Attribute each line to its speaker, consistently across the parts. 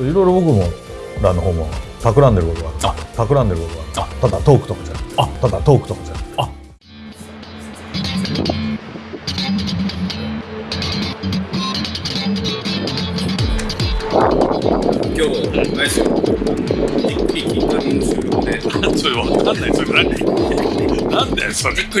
Speaker 1: いろいろ僕もらの方も企んでることがある。企んでることがある。ただトークとかじゃ
Speaker 2: あ。
Speaker 1: ただトークとかじゃ
Speaker 2: あ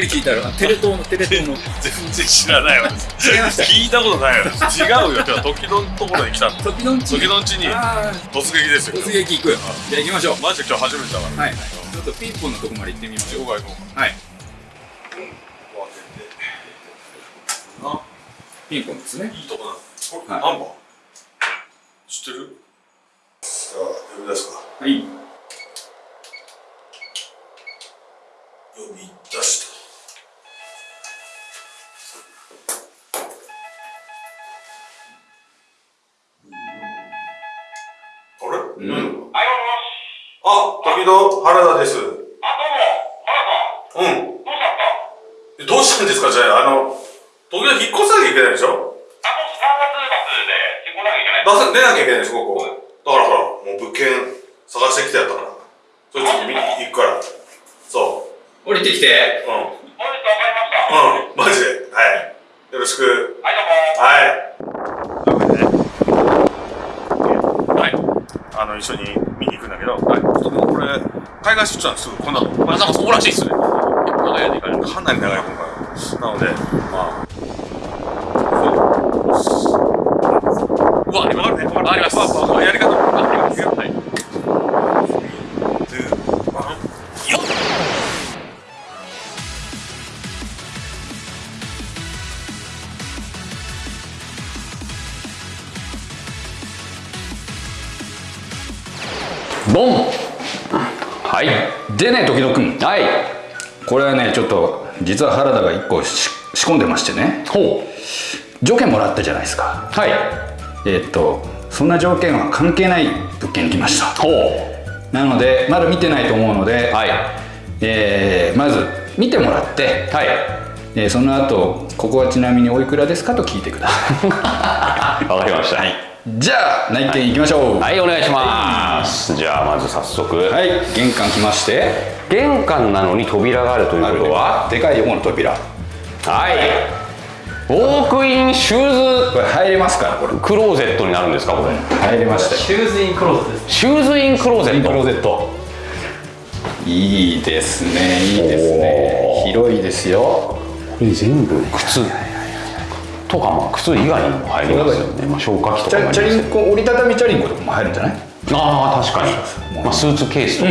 Speaker 3: くり聞いたら、テレ東のテレ東の。
Speaker 2: 全然知らないわ
Speaker 3: 違いました？
Speaker 2: 聞いたことないよ違うよ今日時のところに来たの
Speaker 3: 時のんち。
Speaker 2: 時のんちに
Speaker 3: あ
Speaker 2: 突撃です
Speaker 3: ー
Speaker 2: よ
Speaker 3: 突撃行く。じゃあ行きましょう。
Speaker 2: マジで今日初めてだから
Speaker 3: はい。ちょっとピンポンのとこまで行ってみましょ
Speaker 2: 行こうか行こう
Speaker 3: う。はい。
Speaker 2: か
Speaker 3: ピンポンですね。
Speaker 2: いいとこだこれ
Speaker 3: はいうん、
Speaker 2: マジで。はい。よろしく。はい。はい。あの、一緒に見に行くんだけど、はい。ちょっともうこれ、海外出張すぐこんなの。まあ、なんかそうらしいっすね。長い間行かれる。かなり長い今回。なので、まあ、うわ、わかるね。わかります。まあまあまあやり方で
Speaker 4: ね時々くん。はい。これはねちょっと実は原田が1個し仕込んでましてね。ほう。条件もらったじゃないですか。はい。えーっとそんな条件は関係ない物件に来ました。ほう。なのでまだ見てないと思うので、はい。えーまず見てもらって、はい。えーその後ここはちなみにおいくらですかと聞いてください。
Speaker 5: わかりました。
Speaker 4: はいじゃあ内見行きましょう
Speaker 5: はい、お願いします。じゃあ、まず早速。
Speaker 4: はい、玄関来まして
Speaker 5: 玄関なのに扉があるということは？
Speaker 4: でかい横の扉
Speaker 5: はい。ウォークインシュー
Speaker 4: これ入れますか？らこれ
Speaker 5: ズクローゼットになるんですか、これ。
Speaker 4: 入れましたよ
Speaker 2: シューズインクローズです。
Speaker 5: シューズインクローゼット。
Speaker 4: クローゼットいいですねいいですね広いですよ
Speaker 5: これ全部？靴。とか、まあ、靴以外にも入りますよね。まあ、消火器と
Speaker 4: チ
Speaker 5: かもあります
Speaker 4: ャチャリンコ折りたたみチャリンコとかも入るんじゃない？
Speaker 5: ああ、確かに。まあ、スーツケースとか。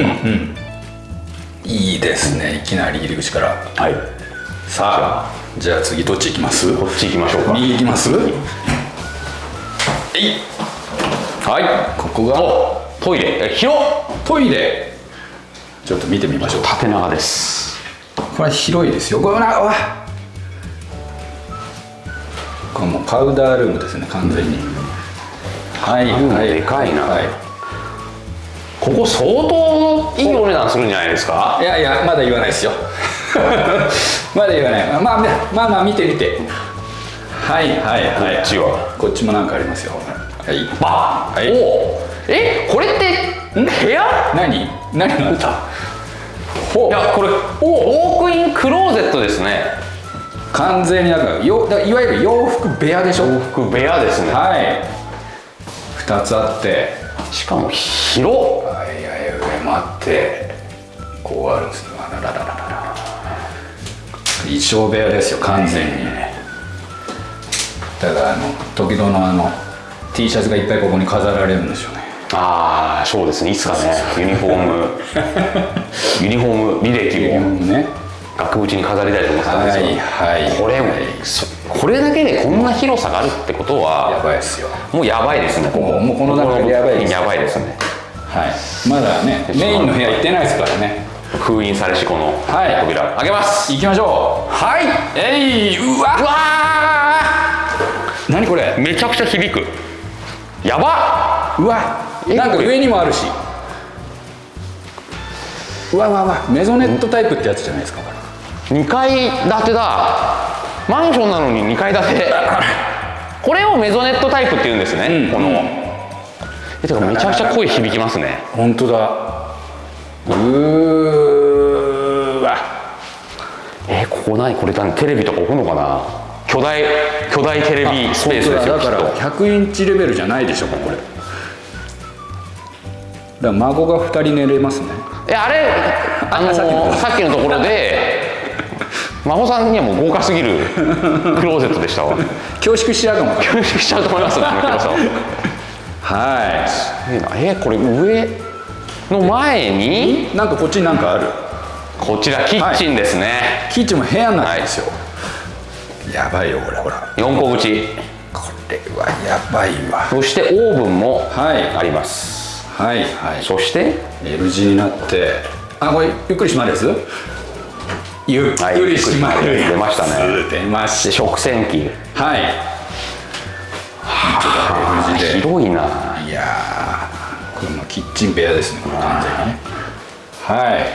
Speaker 4: いいですねいきなり入り口から
Speaker 5: はい。
Speaker 4: さあじゃあ次どっち行きます？
Speaker 5: こっち行きましょうか。
Speaker 4: 右行きます？えいはいここが？
Speaker 5: トイレ。え、広っ。
Speaker 4: トイレちょっと見てみましょう
Speaker 5: 縦長です。
Speaker 4: これ広いですよこれなわこれもうパウダールームですね完全に、はい
Speaker 5: うん。
Speaker 4: はい。
Speaker 5: でかいな。
Speaker 4: はい。
Speaker 5: ここ相当いいお値段するんじゃないですか？
Speaker 4: いやいやまだ言わないですよ。まだ言わない。まあまあまあまあ見て見て。はいはいはい。
Speaker 5: こっちは？
Speaker 4: こっちもなんかありますよ。はい。
Speaker 5: バ
Speaker 4: はい。
Speaker 5: おえこれって部屋？
Speaker 4: 何？何があっ
Speaker 5: いやこれウォークインクローゼットですね
Speaker 4: 完全になんかよだいわゆる洋服部屋でしょ？
Speaker 5: 洋服部屋ですね。
Speaker 4: はい。2つあって。
Speaker 5: しかも広
Speaker 4: いはい上もあって。こうあるんですよ。あらららららら。衣装部屋ですよ完全に。だからあの時々のあの T シャツがいっぱいここに飾られるんですよね。
Speaker 5: ああそうですね。いつかねユニフォーム。ユニフォーム履歴を。
Speaker 4: ね
Speaker 5: 額縁に飾りたいと思ってたんですよ、
Speaker 4: はいはい。
Speaker 5: これもそこれだけでこんな広さがあるってこと
Speaker 4: や
Speaker 5: は
Speaker 4: ばいですよ。
Speaker 5: もうやばいですね。ここ
Speaker 4: もうこの段階でやばいです。
Speaker 5: やばいですね。
Speaker 4: はい。まだねメインの部屋行ってないですからね。
Speaker 5: 封印されしこの
Speaker 4: はい。
Speaker 5: 扉開けます。
Speaker 4: 行きましょう。はい。えいうわ。
Speaker 5: うわ
Speaker 4: 何これ？
Speaker 5: ーめちゃくちゃ響く。やば。
Speaker 4: うわ。なんか上にもあるし。うわうわうわ。メゾネットタイプってやつじゃないですかこれ
Speaker 5: 2階建てだ。マンションなのに2階建て。これをメゾネットタイプって言うんですね、この。えてかめちゃくちゃ声響きますね。
Speaker 4: 本当だ。うーわ。
Speaker 5: えここ何？これ何？テレビとか置くのかな？巨大巨大テレビスペースですよ
Speaker 4: だ。だから
Speaker 5: きっ
Speaker 4: 100インチレベルじゃないでしょこれ。だから孫が2人寝れますね。
Speaker 5: とえあれあの
Speaker 4: さっきの
Speaker 5: ところで真帆さんにはもう豪華すぎる クローゼットでしたわ。
Speaker 4: 恐縮しちゃうかも
Speaker 5: 恐縮しちゃうと思いますねこの広さは。
Speaker 4: は
Speaker 5: すげえなえこれ上の前に？
Speaker 4: いなんかこっちになんかある。
Speaker 5: こちらキッチンですね、
Speaker 4: キッチンも部屋になってるんですよ、やばいよこれほら。
Speaker 5: 四個口。
Speaker 4: これはやばいわ。
Speaker 5: そしてオーブンも
Speaker 4: はい。
Speaker 5: あります、
Speaker 4: はいはい。
Speaker 5: そして
Speaker 4: ？L 字になって。あこれゆっくり閉まるやつ？ゆっくり閉まる
Speaker 5: 出ましたね。
Speaker 4: 出まし
Speaker 5: で食洗機。
Speaker 4: たはい。
Speaker 5: あ
Speaker 4: L 字で。
Speaker 5: 広いな。い
Speaker 4: やーこれもキッチン部屋ですねこれ完全にね。はい。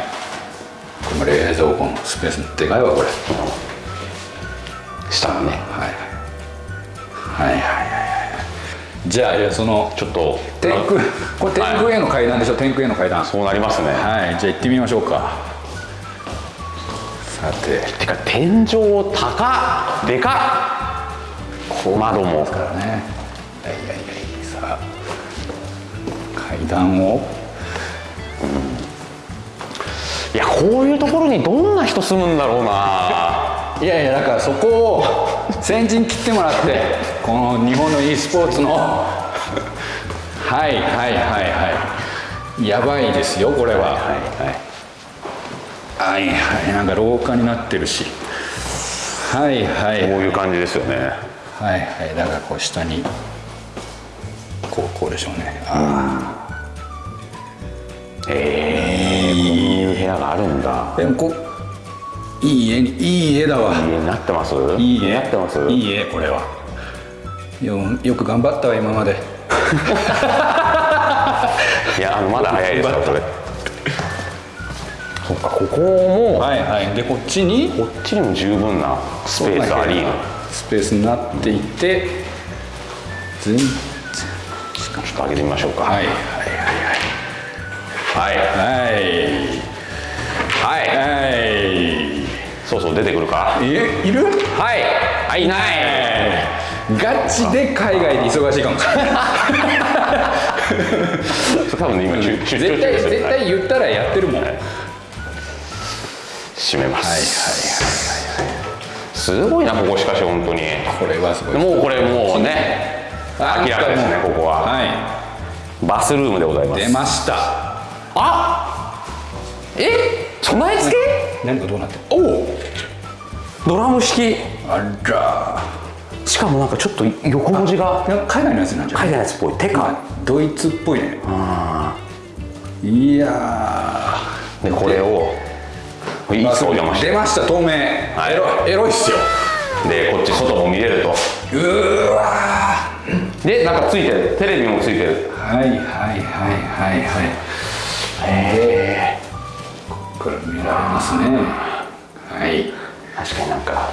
Speaker 4: これも冷蔵庫のスペースでかいわこれ。
Speaker 5: 下がね。
Speaker 4: はい。はいはいはいはい。じゃあその
Speaker 5: ちょっと。
Speaker 4: 天空これ天空への階段でしょ、天空への階段。
Speaker 5: そうなりますね。
Speaker 4: はい。じゃあ行ってみましょうかさて。
Speaker 5: てか天井高っ。でかっ。窓も。
Speaker 4: ね。はいはいはいさあ階段を。
Speaker 5: いやこういうところにどんな人住むんだろうな。い
Speaker 4: やいやだからそこを先陣切ってもらってこの日本の e スポーツの。はいはいはいはい。やばいですよこれは。はいはいはいはい。なんか廊下になってるし。はいはい
Speaker 5: こういう感じですよね。
Speaker 4: はいはい。だからこう下に。こうこうでしょうね。あ
Speaker 5: えー、こういう部屋があるんだ。
Speaker 4: あでもこういい家にいい家だわ。
Speaker 5: 家になってます？
Speaker 4: いい家。
Speaker 5: なってます？
Speaker 4: いい家これは。よよく頑張ったわ今まで。
Speaker 5: いやあのまだ早いですよこれ そっかここも
Speaker 4: はいはい。でこっちに
Speaker 5: こっちにも十分なスペースあり。
Speaker 4: スペースになっていて全然
Speaker 5: ちょっと上げてみましょうか。
Speaker 4: はいはい
Speaker 5: はい
Speaker 4: はい。はい
Speaker 5: はい。
Speaker 4: はい
Speaker 5: そうそう出てくるか。
Speaker 4: いいる？
Speaker 5: はい。はいい。ない。
Speaker 4: ガチで海外で忙しいかも。しれない
Speaker 5: 多分ね今
Speaker 4: 絶対絶対言ったらやってるもん。はいはい
Speaker 5: 閉めま
Speaker 4: はい
Speaker 5: す。すごいなここしかし本当に。
Speaker 4: これはすごい。
Speaker 5: もうこれもうね明らかですねここは。
Speaker 4: は
Speaker 5: バスルームでございます。
Speaker 4: い出ました。
Speaker 5: あえ備え付け？
Speaker 4: 何かどうなってる？おお
Speaker 5: ドラム式。
Speaker 4: あら。
Speaker 5: しかもなんかちょっと横文字が
Speaker 4: 海外のやつなんじゃない？
Speaker 5: 海外のやつっぽい。テカ
Speaker 4: ドイツっぽいね。いや
Speaker 5: でこれをいいっすお邪魔して。
Speaker 4: 出ました透明、
Speaker 5: い。
Speaker 4: エロエロいっすよ。
Speaker 5: でこっち外も見れると。
Speaker 4: うー。わ
Speaker 5: でなんかついてる。テレビもついてる。
Speaker 4: はいはいはいはいはい。へえこれ見られますね。はい。
Speaker 5: 確かになんか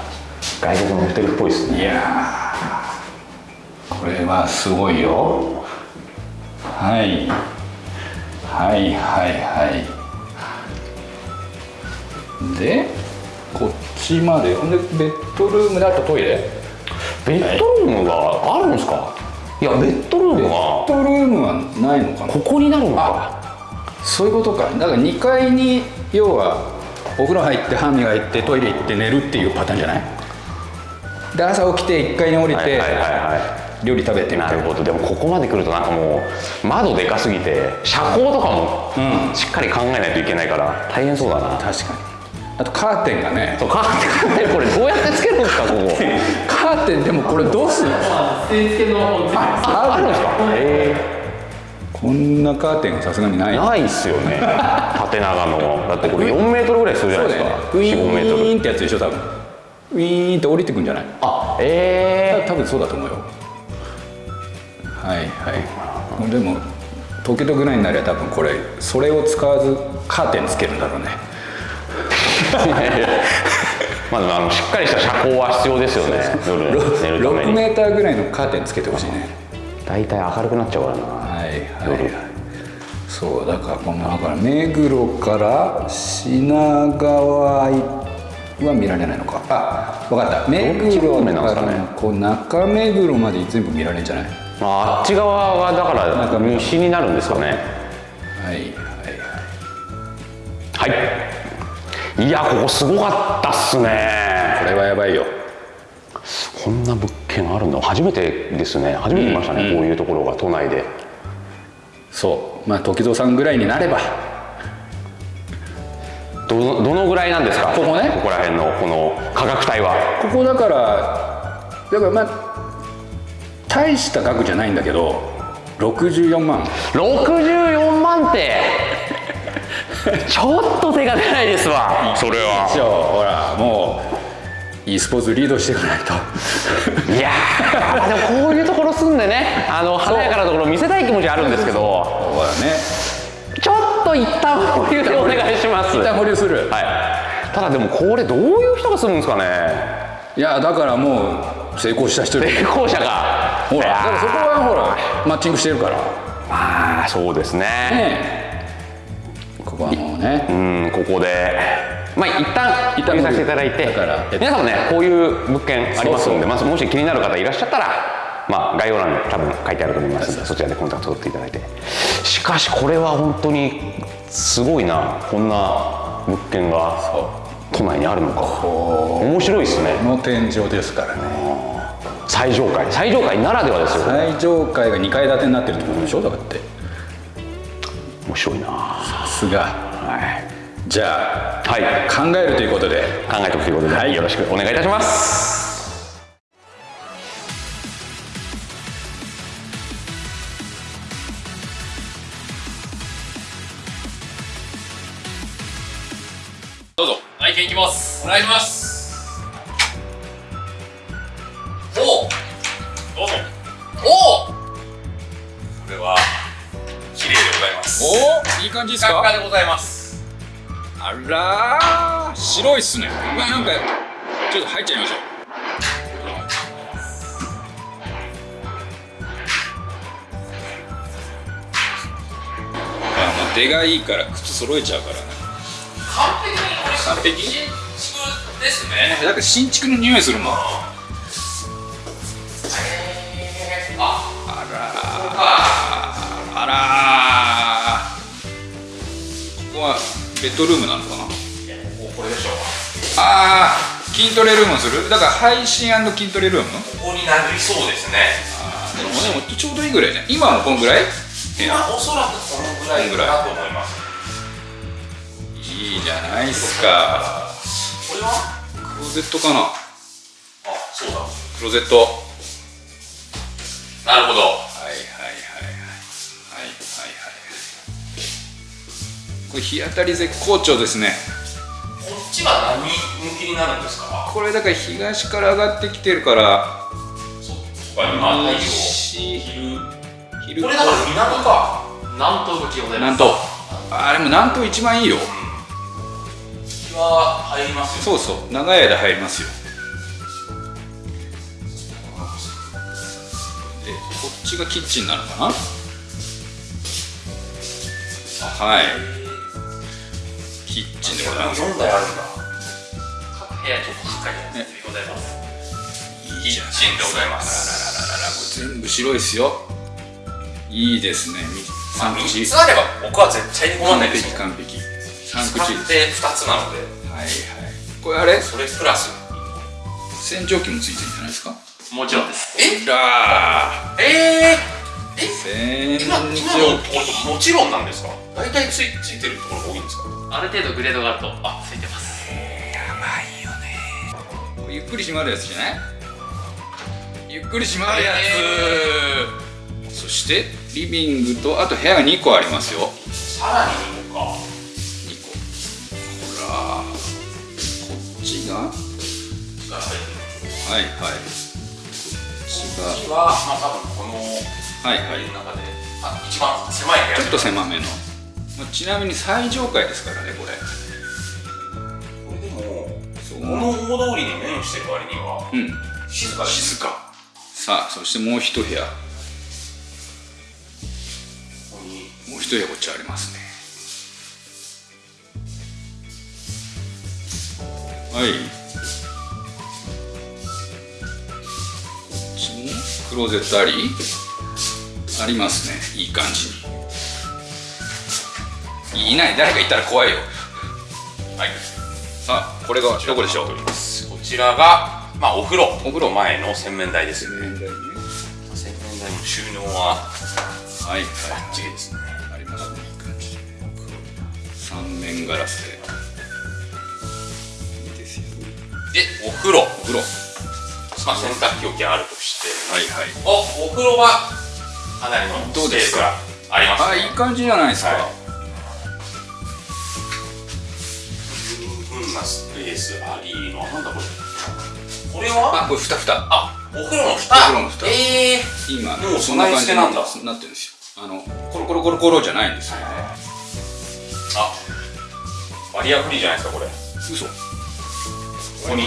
Speaker 5: 外国のホテルっぽいですね。
Speaker 4: いやー。これはすごいよ。はい。はいはいはいでこっちまで。ほんでベッドルームであとトイレ？
Speaker 5: ベッドルームがあるんですか？いやベッドルーム
Speaker 4: ベッ
Speaker 5: は
Speaker 4: ドルームはないのかな？
Speaker 5: ここになるのか？
Speaker 4: そういうことか。だから2階に要はお風呂入って歯磨いてトイレ行って寝るっていうパターンじゃない？で朝起きて1階に降りて
Speaker 5: はいはいはいは
Speaker 4: 料理食べてみたいな。
Speaker 5: なるほど。でもここまで来るとなんかもう窓でかすぎて遮光とかも
Speaker 4: うん。
Speaker 5: しっかり考えないといけないから大変そうだな。
Speaker 4: 確かにあとカーテンがね。
Speaker 5: そうカーテン。これどうやってつけるんですかここ。
Speaker 4: カーテンでもこれどうするの？
Speaker 5: ああるんですか？へ
Speaker 4: こんなカーテンがさすがにない。
Speaker 5: えないっすよね。縦長の。だってこれ4メートルぐらいするじゃないですか。
Speaker 4: ウィ
Speaker 5: 45メートル。
Speaker 4: ーンってやつでしょ多分。ウィーンって降りてくんじゃない？
Speaker 5: あえ
Speaker 4: 多分そうだと思うよ。はいはい。でも東京都ぐらいになりゃ多分これそれを使わずカーテンつけるんだろうね。
Speaker 5: え まああのしっかりした遮光は必要ですよね。夜寝るため
Speaker 4: 6
Speaker 5: に
Speaker 4: メーターぐらいのカーテンつけてほしいね。
Speaker 5: 大体明るくなっちゃうからな。
Speaker 4: はいはいはい。そうだからこのだから目黒から品川は見られないのか。あ分かった。目黒からこう中目黒まで全部見られるんじゃない？
Speaker 5: ああっち側はだから西になるんですかね。
Speaker 4: はいはいはい。
Speaker 5: はいいやここすごかったっすね。
Speaker 4: これはやばいよ。
Speaker 5: こんな物件あるの？初めてですね。初めて見ましたね、こういうところが都内で。
Speaker 4: そう。まあ時蔵さんぐらいになれば。
Speaker 5: どのどのぐらいなんですか？
Speaker 4: ここね。
Speaker 5: ここら辺のこの価格帯は。
Speaker 4: ここだからだからまあ大した額じゃないんだけど64万。
Speaker 5: 64万ってちょっと手が出ないですわ。それは。
Speaker 4: ほらもう e スポーツリードしていかないと。
Speaker 5: いやー。でもこういうところ住んでねあの華やかなところ見せたい気持ちあるんですけど
Speaker 4: ほらね。
Speaker 5: ちょっと一旦保留でお願いします。
Speaker 4: 一旦保留する。
Speaker 5: はい。ただでもこれどういう人が住むんですかね。
Speaker 4: いやだからもう成功した人で
Speaker 5: 成功者が。
Speaker 4: ほらだからそこはほらマッチングしてるから。
Speaker 5: まあそうですね。
Speaker 4: ねね。
Speaker 5: うんここで。まあ一旦
Speaker 4: 一旦
Speaker 5: 見させていただいて。皆さんもねこういう物件ありますのでまずもし気になる方いらっしゃったらまあ概要欄に多分書いてあると思いますのでそちらでコンタクト取っていただいて。しかしこれは本当にすごいなこんな物件が都内にあるのか。面白いですね。
Speaker 4: この天井ですからね。
Speaker 5: 最上階。最上階ならではですよ。
Speaker 4: 最上階が2階建てになってるってことでしょだって。
Speaker 5: 面白いな。
Speaker 4: さすがはい。じゃあ
Speaker 5: はい。
Speaker 4: 考えるということで。
Speaker 5: 考えておくということで、
Speaker 4: はい。
Speaker 5: よろしくお願いいたします。
Speaker 3: どうぞ。内見いきます。お願いします。おおどうぞ。おおこれは綺麗でございます。
Speaker 4: おいい感じです
Speaker 3: か？でございます
Speaker 4: あらー白いっすね。うわなんかちょっと入っちゃいましょう。あもう出がいいから靴揃えちゃうからね。
Speaker 3: 完璧に
Speaker 4: 完璧？
Speaker 3: 新築ですね。
Speaker 4: だって新築の匂いするもんベッドルームなのかな？
Speaker 3: こここれでしょう
Speaker 4: ああ筋トレルームする？だから配信筋トレルーム
Speaker 3: ここになりそうですね。
Speaker 4: あーでもでもちょうどいいぐらいじゃん。今もこんぐらい？
Speaker 3: 今おそらくこのぐらいかなと思います。
Speaker 4: いいじゃないっすか。
Speaker 3: これは？
Speaker 4: クローゼットかな？
Speaker 3: あそうだ。
Speaker 4: クローゼット。はい
Speaker 3: なるほど
Speaker 4: これ日当たり絶好調ですね。
Speaker 3: こっちは何向きになるんですか？
Speaker 4: これだから東から上がってきてるから。
Speaker 3: そっか今太陽
Speaker 4: 西
Speaker 3: 昼
Speaker 4: 昼。
Speaker 3: これだから南か。南東向きでございます。
Speaker 4: 南東。あでも南東一番いいよ。
Speaker 3: 日は入りますよ。
Speaker 4: そうそう。長い間入りますよ。でこっちがキッチンなのかな？はいキッチンでございます。
Speaker 3: 4台あるんだ各部屋ちょっとしっかりやってございます。キッチンでございま
Speaker 4: あら
Speaker 3: す。
Speaker 4: ららららこれ全部白いですよ。いいですね。
Speaker 3: まあ
Speaker 4: 3口
Speaker 3: 3つあれば僕は絶対に困らない
Speaker 4: 完璧
Speaker 3: ですよ。
Speaker 4: 完璧3
Speaker 3: 使
Speaker 4: 口。
Speaker 3: って2つなので。
Speaker 4: はいはい。これあれ？
Speaker 3: それプラス。
Speaker 4: 洗浄機もついてるんじゃないですか？
Speaker 3: もちろんです。え？
Speaker 4: ら
Speaker 3: えー、
Speaker 4: 洗
Speaker 3: 今今の
Speaker 4: 浄
Speaker 3: ところもちろんなんですか？大体ついついてるところが多いんですか？
Speaker 6: ある程度グレードがあるとあ。ついてます。
Speaker 4: ゆっくり閉まるやつじゃない？ゆっくり閉まるやつ、そしてリビングとあと部屋が2個ありますよ。
Speaker 3: さらに2個か。
Speaker 4: 2個。ほらこっちが？はいはい。こっち
Speaker 3: こ
Speaker 4: が
Speaker 3: っちはまあ多分この
Speaker 4: はいはい。
Speaker 3: 中であ一番狭い部屋。
Speaker 4: ちょっと狭めのまあちなみに最上階ですからねこれ。
Speaker 3: これでも大通りに面してる割には
Speaker 4: うん。
Speaker 3: 静かで。す
Speaker 4: 静か。さあそしてもう一部屋。一部屋こっちありますね。はい。こっちもクローゼットあり？ありますね。いい感じにいない誰かいたら怖いよ。
Speaker 3: はい。
Speaker 4: あこれがどこでしょう？
Speaker 3: こちらがまあお風呂。
Speaker 4: お風呂
Speaker 3: 前の洗面台です。よね洗面台の収納は
Speaker 4: はい
Speaker 3: バッチリですね。
Speaker 4: ありますね。三面ガラスで。いいで。すよ。
Speaker 3: でお風呂。
Speaker 4: お風呂。
Speaker 3: まあ洗濯機置きあるとして。
Speaker 4: はいはい。
Speaker 3: おお風呂はかなりの
Speaker 4: どうですか
Speaker 3: スペースがあります
Speaker 4: あいい感じじゃないですか、
Speaker 3: はい十分なスペースありの。なんだこれ。これは？
Speaker 4: あこれふたふた
Speaker 3: あお風呂の蓋。
Speaker 4: お風呂の蓋。
Speaker 3: ええ。
Speaker 4: 今
Speaker 3: もう
Speaker 4: そんな感じに
Speaker 3: な
Speaker 4: ってるんですよ。あのコロコロコロコロじゃないんですよね。
Speaker 3: あバリアフリーじゃないですかこれ。
Speaker 4: 嘘。
Speaker 3: ここに。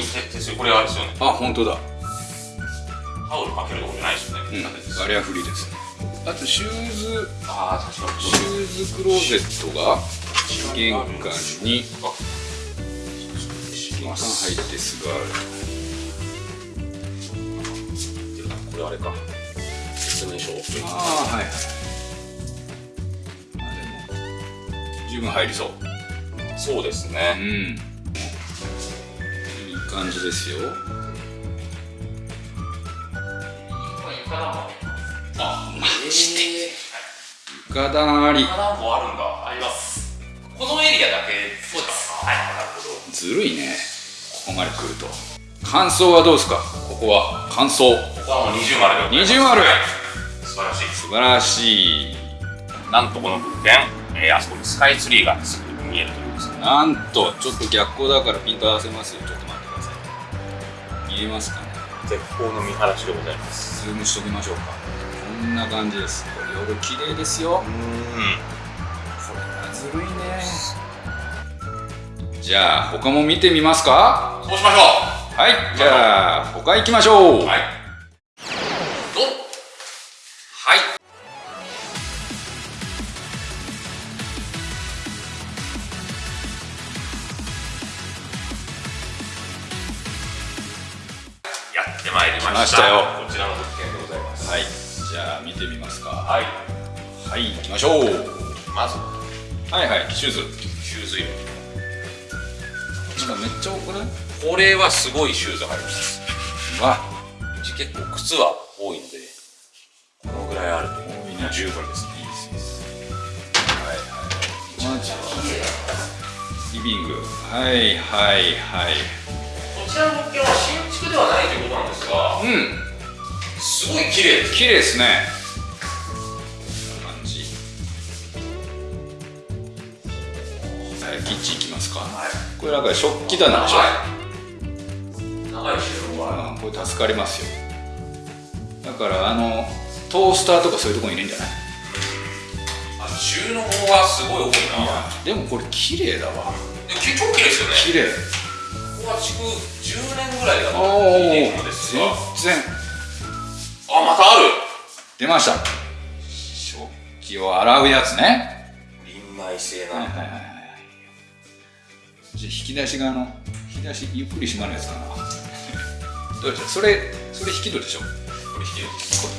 Speaker 3: これあれですよね。
Speaker 4: あ本当だ。
Speaker 3: タオルかけるとこじゃないですよね、
Speaker 4: うんバリアフリーですね。あとシューズ。
Speaker 3: ああ確かに。
Speaker 4: シューズクローゼットが玄関に玄関入ってすぐある。
Speaker 3: これあれか。説明書。
Speaker 4: ああはいはい。あでも十分入りそう。
Speaker 3: そうです
Speaker 4: うん。
Speaker 3: ね
Speaker 4: いい感じですよ。
Speaker 3: あマジで。
Speaker 4: 床暖あり。
Speaker 3: 床暖房あるんだ。あります。このエリアだけそうですか？はいなるほど
Speaker 4: ずるいねここまで来ると。感想はどうですか？ここは感想。
Speaker 3: ここはもう二重丸でございます。
Speaker 4: 二重丸。
Speaker 3: はい。素晴らしい。
Speaker 4: 素晴らしい。
Speaker 3: なんとこの物件、えーあそこにスカイツリーがすぐ見えるというですね。
Speaker 4: なんとちょっと逆光だからピント合わせますよ。ちょっと待ってください。見えますかね？
Speaker 3: 絶好の見晴らしでございます。
Speaker 4: ズームしときましょうか。こんな感じです。夜綺麗ですよ。
Speaker 3: うん。
Speaker 4: これはずるいねじゃあ他も見てみますか？
Speaker 3: そうしましょ
Speaker 4: はいじゃあ他行きましょう。
Speaker 3: うはい。どうはい。やってまいりました。
Speaker 4: 来ましたよ。
Speaker 3: こちらの物件でございます。
Speaker 4: はいじゃあ見てみますか。
Speaker 3: はい。
Speaker 4: はい行きましょう。
Speaker 3: まず。
Speaker 4: はいはいシューズ。
Speaker 3: シューズ入れ
Speaker 4: なんかめっちゃ多くない？
Speaker 3: これはすごいシューズ入ります。
Speaker 4: わ。
Speaker 3: うち結構靴は多いのでこのぐらいあると。
Speaker 4: 多いね
Speaker 3: もう十分です。ね
Speaker 4: いいです。いいですはい。はいリビング。はいはいはい。
Speaker 3: こちらの物件は新築ではないということなんですが
Speaker 4: うん。
Speaker 3: すごい綺麗です。
Speaker 4: 綺麗ですねこれなんか食器棚でしょ
Speaker 3: 長い収納がある
Speaker 4: うんこれ助かりますよ。だからあのトースターとかそういうとこに入れるんじゃない？
Speaker 3: あ収納がすごい多いな。
Speaker 4: でもこれ綺麗だわ。
Speaker 3: 超綺麗ですよね。
Speaker 4: 綺麗。
Speaker 3: ここは築10年ぐらいだといているのですが
Speaker 4: 全然。
Speaker 3: あまたある。
Speaker 4: 出ました。食器を洗うやつね。
Speaker 3: 臨内製
Speaker 4: はい
Speaker 3: な。
Speaker 4: はいはいはいじゃあ引き出しがあの引き出しゆっくり閉まるやつかな。どうでしょう？それそれ引き戸でしょ？これ引き戸。そう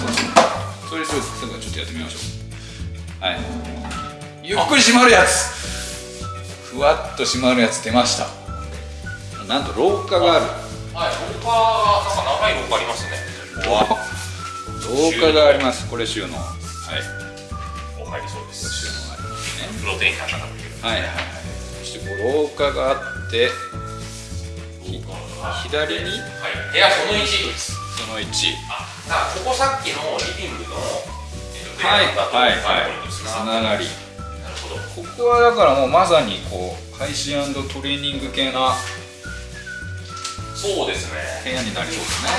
Speaker 4: そうそれちょっとちょっとやってみましょう。はい。ゆっくり閉まるやつ。ふわっと閉まるやつ出ました。なんと廊下がある。
Speaker 3: はい。廊下がなんか長い廊下ありますね。
Speaker 4: 廊下があります。これ収納。はい。
Speaker 3: お入りそうです。
Speaker 4: 収納がありますね。
Speaker 3: プロテインなんか食べてる
Speaker 4: はいはい廊下があってひ左に？
Speaker 3: はい。部屋その1です。
Speaker 4: その1
Speaker 3: あここさっきのリビングのえっと
Speaker 4: はいはいはいつ
Speaker 3: な
Speaker 4: ながり
Speaker 3: なる。ほど
Speaker 4: ここはだからもうまさにこう配信トレーニング系な
Speaker 3: そうですね。
Speaker 4: 部屋になりそうですね。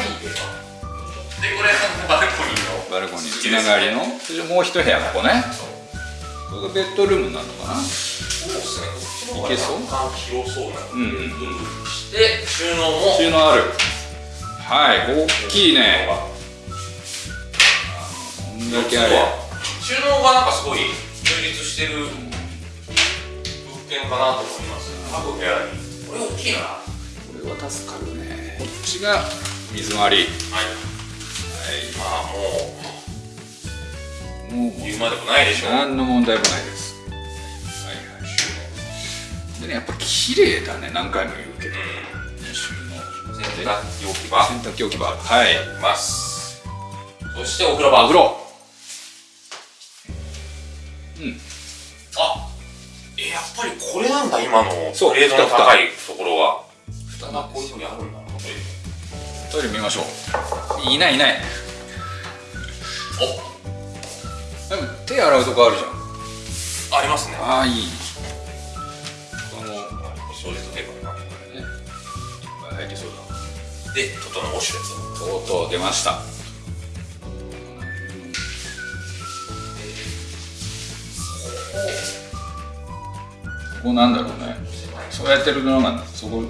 Speaker 3: でこれバルコニーの。
Speaker 4: バルコニー。つながりの。もう一部屋ここね。これがベッドルームになるのかな
Speaker 3: そうですね
Speaker 4: いけそう？
Speaker 3: 広そうな
Speaker 4: うん。うん。
Speaker 3: して収納も。
Speaker 4: 収納ある。はい。大きいね。こんだけあれ
Speaker 3: 収納がなんかすごい充実してる物件かなと思います。各部屋に。これ大きいな。は
Speaker 4: これは助かるね。こっちが水回り。
Speaker 3: い。まあも
Speaker 4: もう。
Speaker 3: う言うまでもないでしょ。う
Speaker 4: 何の問題もないですでねやっぱ綺麗だね何回も言うけど、収納
Speaker 3: 洗濯機置き場。
Speaker 4: 洗濯機置き場。はい。
Speaker 3: います。そしてお風呂場。
Speaker 4: お風呂。
Speaker 3: あえやっぱりこれなんだ今の。
Speaker 4: そう
Speaker 3: グレードの高いところは。
Speaker 4: 蓋
Speaker 3: あこういうふうにあるんだ
Speaker 4: トイレ見ましょう。いないいない。お。でも手洗うとこあるじゃん。
Speaker 3: ありますね。
Speaker 4: ああいい
Speaker 3: そうですね。
Speaker 4: 入りそうだ
Speaker 3: でトトのウォシュレット
Speaker 4: とうとう出ました？ここなんだろうねそうやってるのがそこ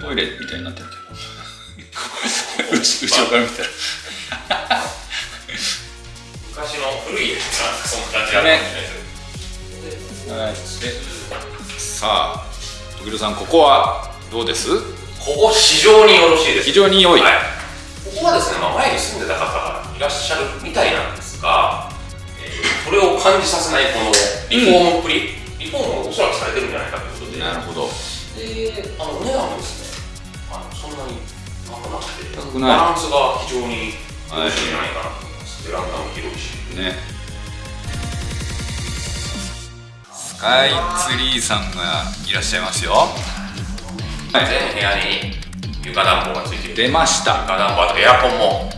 Speaker 4: トイレみた？いになってるけど後後ろから見た？ら
Speaker 3: 昔の古い家そんな感じあるかもしれないです
Speaker 4: はいでさあ時戸さんここはどうです？
Speaker 3: ここ非常によろしいです。
Speaker 4: 非常に良い、
Speaker 3: はい、ここはですね、まあ、前に住んでた方がいらっしゃるみたいなんですが、えー、それを感じさせないこのリフォームっぷり、リフォームもおそらくされてるんじゃないかということで。
Speaker 4: なるほど。
Speaker 3: であのお値段もですねあのそんなに高くなくてバランスが非常によろしいんじゃないかなと思います、ベランダも広いし。
Speaker 4: ねスカイツリーさんがいらっしゃいますよ。はい。
Speaker 3: 全部屋に床暖房がつい。ている
Speaker 4: 出ました。
Speaker 3: 床暖房あとエアコンも。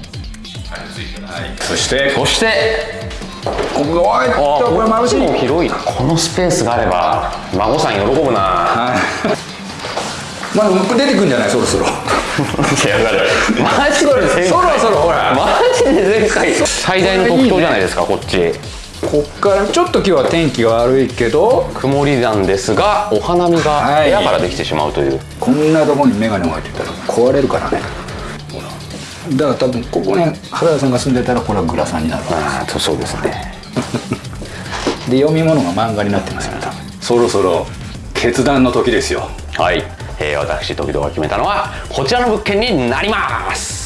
Speaker 3: しっかりついてます、
Speaker 4: はいそして
Speaker 5: そして
Speaker 4: ここがおい
Speaker 5: あ
Speaker 4: これ眩しい。
Speaker 5: も広いなこのスペースがあれば孫さん喜ぶな。
Speaker 4: はい。まあ出てくんじゃないそろそろ。
Speaker 5: いやだ マジで前回
Speaker 4: そろそろほら。
Speaker 5: マジで前回最大の特徴じゃないですかこっち
Speaker 4: こっからちょっと今日は天気が悪いけど
Speaker 5: 曇りなんですがお花見が
Speaker 4: はい。
Speaker 5: 部屋からできてしまうという、
Speaker 4: こんなとこに眼鏡を置いてたら壊れるからね。ほらだから多分ここに原田さんが住んでたらこれはグラサンになるわ。
Speaker 5: ああそうですね。
Speaker 4: で読み物が漫画になってますよ。ね多分そろそろ決断の時ですよ。
Speaker 5: はい、えー私時々が決めたのはこちらの物件になります